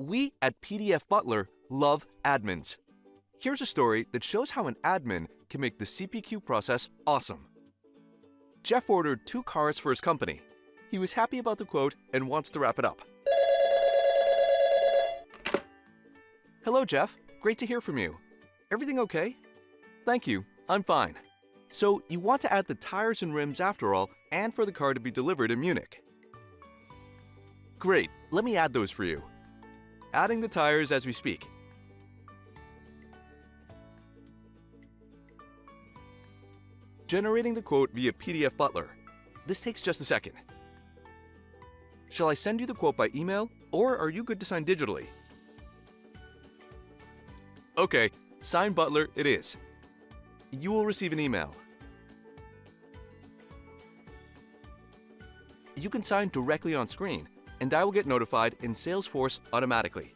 We at PDF Butler love admins. Here's a story that shows how an admin can make the CPQ process awesome. Jeff ordered two cars for his company. He was happy about the quote and wants to wrap it up. Hello, Jeff. Great to hear from you. Everything okay? Thank you. I'm fine. So, you want to add the tires and rims after all, and for the car to be delivered in Munich. Great. Let me add those for you. Adding the tires as we speak. Generating the quote via PDF Butler. This takes just a second. Shall I send you the quote by email, or are you good to sign digitally? Okay, sign Butler it is. You will receive an email. You can sign directly on screen, and I will get notified in Salesforce automatically.